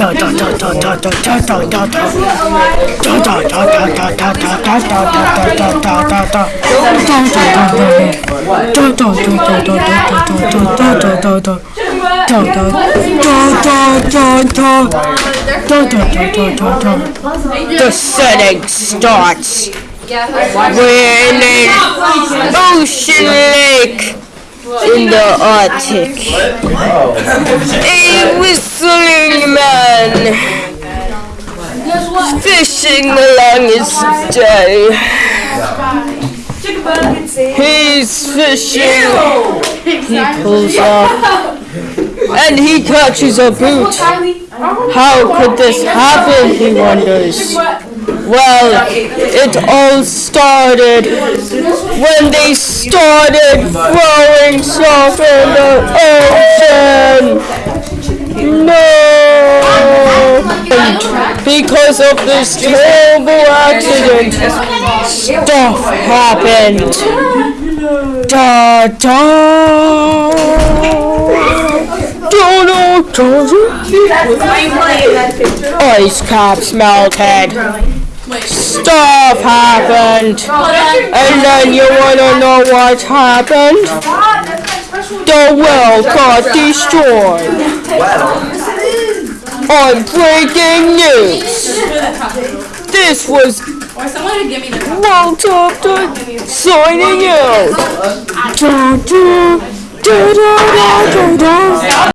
The setting starts. We're in an ocean lake in the Arctic. A whistling fishing along his day. He's fishing. He pulls up and he catches a boot. How could this happen? He wonders. Well, it all started when they started throwing stuff in the ocean. Because of this terrible accident, stuff happened. Da da. Ice caps melted. Stuff happened. And then you wanna know what happened? The world got destroyed. On breaking news. This was Walter signing out. Da, da, da, da, da, da, da.